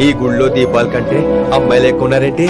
ఈ గుళ్ళో దీపాల కంటే అమ్మాయిలు ఎక్కువ ఉన్నారేంటి